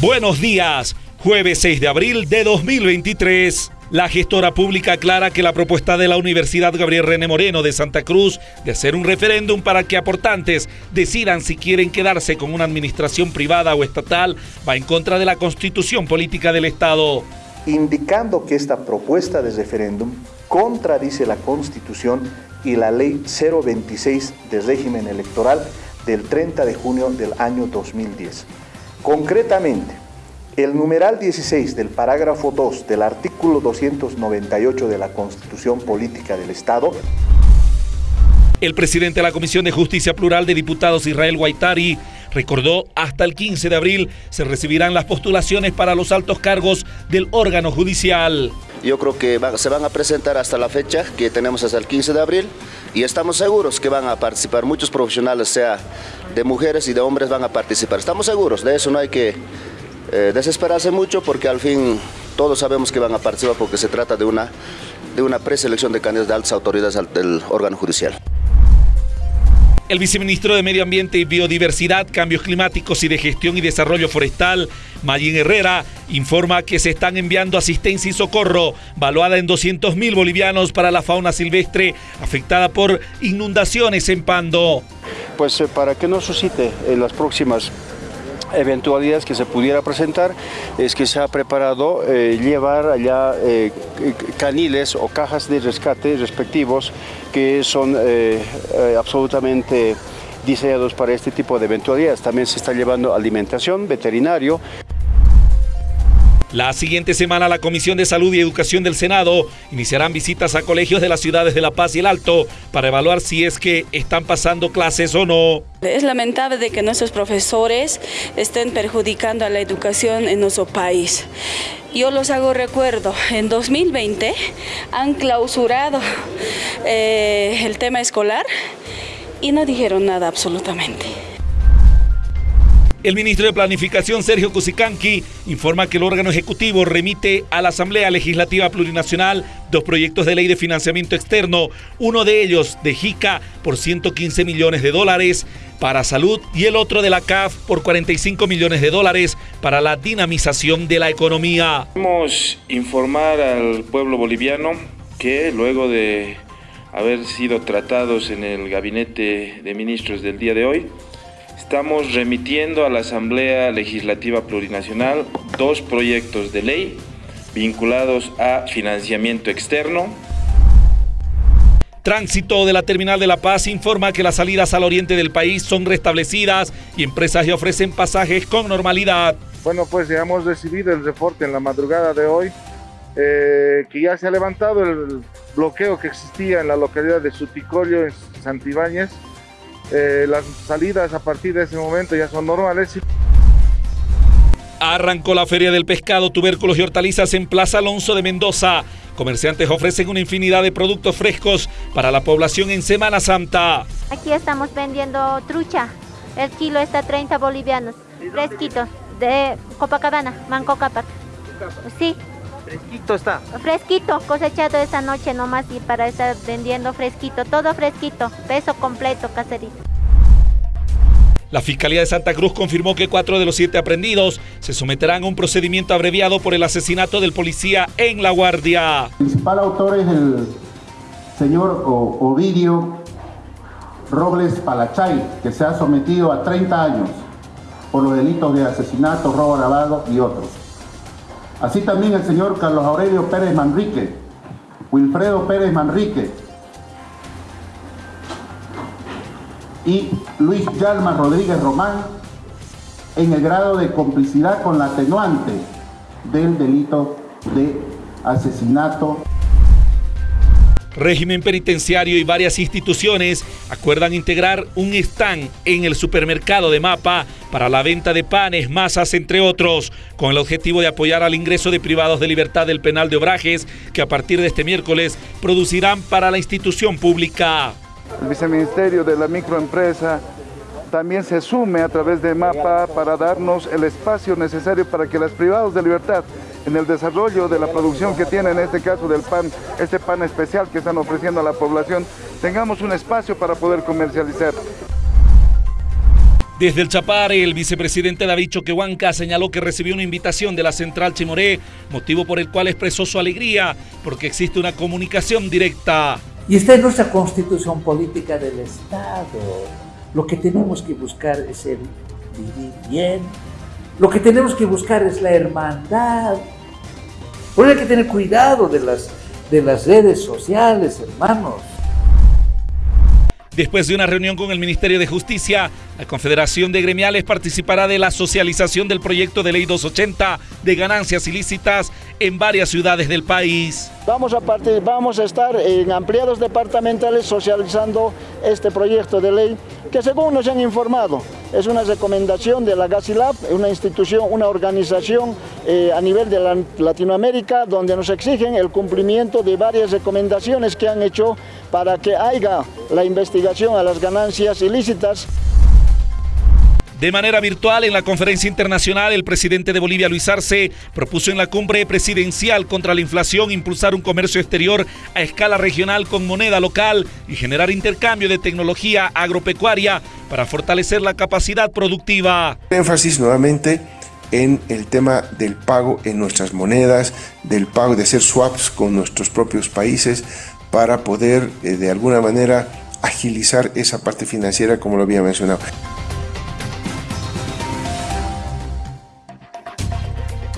Buenos días, jueves 6 de abril de 2023. La gestora pública aclara que la propuesta de la Universidad Gabriel René Moreno de Santa Cruz de hacer un referéndum para que aportantes decidan si quieren quedarse con una administración privada o estatal va en contra de la constitución política del Estado. Indicando que esta propuesta de referéndum contradice la constitución y la ley 026 de régimen electoral del 30 de junio del año 2010. Concretamente, el numeral 16 del parágrafo 2 del artículo 298 de la Constitución Política del Estado el presidente de la Comisión de Justicia Plural de Diputados, Israel Guaitari, recordó hasta el 15 de abril se recibirán las postulaciones para los altos cargos del órgano judicial. Yo creo que se van a presentar hasta la fecha que tenemos hasta el 15 de abril y estamos seguros que van a participar muchos profesionales, sea de mujeres y de hombres van a participar. Estamos seguros, de eso no hay que eh, desesperarse mucho porque al fin todos sabemos que van a participar porque se trata de una, de una preselección de candidatos de altas autoridades del órgano judicial. El viceministro de Medio Ambiente y Biodiversidad, Cambios Climáticos y de Gestión y Desarrollo Forestal, Mayín Herrera, informa que se están enviando asistencia y socorro valuada en 200 mil bolivianos para la fauna silvestre afectada por inundaciones en Pando. Pues eh, para que no suscite en las próximas eventualidades que se pudiera presentar es que se ha preparado eh, llevar allá eh, caniles o cajas de rescate respectivos que son eh, absolutamente diseñados para este tipo de eventualidades. También se está llevando alimentación, veterinario. La siguiente semana la Comisión de Salud y Educación del Senado iniciarán visitas a colegios de las ciudades de La Paz y El Alto para evaluar si es que están pasando clases o no. Es lamentable de que nuestros profesores estén perjudicando a la educación en nuestro país. Yo los hago recuerdo, en 2020 han clausurado eh, el tema escolar y no dijeron nada absolutamente. El ministro de Planificación, Sergio Cusicanqui, informa que el órgano ejecutivo remite a la Asamblea Legislativa Plurinacional dos proyectos de ley de financiamiento externo, uno de ellos de JICA por 115 millones de dólares para salud y el otro de la CAF por 45 millones de dólares para la dinamización de la economía. Queremos informar al pueblo boliviano que luego de haber sido tratados en el gabinete de ministros del día de hoy, Estamos remitiendo a la Asamblea Legislativa Plurinacional dos proyectos de ley vinculados a financiamiento externo. Tránsito de la Terminal de La Paz informa que las salidas al oriente del país son restablecidas y empresas ya ofrecen pasajes con normalidad. Bueno, pues ya hemos recibido el reporte en la madrugada de hoy eh, que ya se ha levantado el bloqueo que existía en la localidad de Suticolio, en Santibáñez, eh, las salidas a partir de ese momento ya son normales. Arrancó la Feria del Pescado, Tubérculos y Hortalizas en Plaza Alonso de Mendoza. Comerciantes ofrecen una infinidad de productos frescos para la población en Semana Santa. Aquí estamos vendiendo trucha. El kilo está 30 bolivianos. Fresquito, de Copacabana, Manco Capac. Sí, Fresquito está. Fresquito, cosechado esta noche nomás y para estar vendiendo fresquito, todo fresquito, peso completo, caserito. La Fiscalía de Santa Cruz confirmó que cuatro de los siete aprendidos se someterán a un procedimiento abreviado por el asesinato del policía en La Guardia. El principal autor es el señor Ovidio Robles Palachay, que se ha sometido a 30 años por los delitos de asesinato, robo grabado y otros. Así también el señor Carlos Aurelio Pérez Manrique, Wilfredo Pérez Manrique y Luis Yalma Rodríguez Román en el grado de complicidad con la atenuante del delito de asesinato régimen penitenciario y varias instituciones acuerdan integrar un stand en el supermercado de Mapa para la venta de panes, masas, entre otros, con el objetivo de apoyar al ingreso de privados de libertad del penal de Obrajes, que a partir de este miércoles producirán para la institución pública. El viceministerio de la microempresa también se sume a través de MAPA para darnos el espacio necesario para que los privados de libertad en el desarrollo de la producción que tiene en este caso del pan, este pan especial que están ofreciendo a la población, tengamos un espacio para poder comercializar. Desde el Chapare, el vicepresidente David Choquehuanca señaló que recibió una invitación de la central Chimoré, motivo por el cual expresó su alegría, porque existe una comunicación directa. Y esta es nuestra constitución política del Estado. Lo que tenemos que buscar es el vivir bien. Lo que tenemos que buscar es la hermandad. Por hay que tener cuidado de las, de las redes sociales, hermanos. Después de una reunión con el Ministerio de Justicia, la Confederación de Gremiales participará de la socialización del proyecto de ley 280 de ganancias ilícitas en varias ciudades del país. Vamos a, partir, vamos a estar en ampliados departamentales socializando este proyecto de ley que según nos han informado es una recomendación de la GASILAB, una institución, una organización eh, a nivel de Latinoamérica donde nos exigen el cumplimiento de varias recomendaciones que han hecho para que haya la investigación a las ganancias ilícitas. De manera virtual, en la conferencia internacional, el presidente de Bolivia, Luis Arce, propuso en la cumbre presidencial contra la inflación impulsar un comercio exterior a escala regional con moneda local y generar intercambio de tecnología agropecuaria para fortalecer la capacidad productiva. Énfasis nuevamente en el tema del pago en nuestras monedas, del pago de hacer swaps con nuestros propios países para poder eh, de alguna manera agilizar esa parte financiera como lo había mencionado.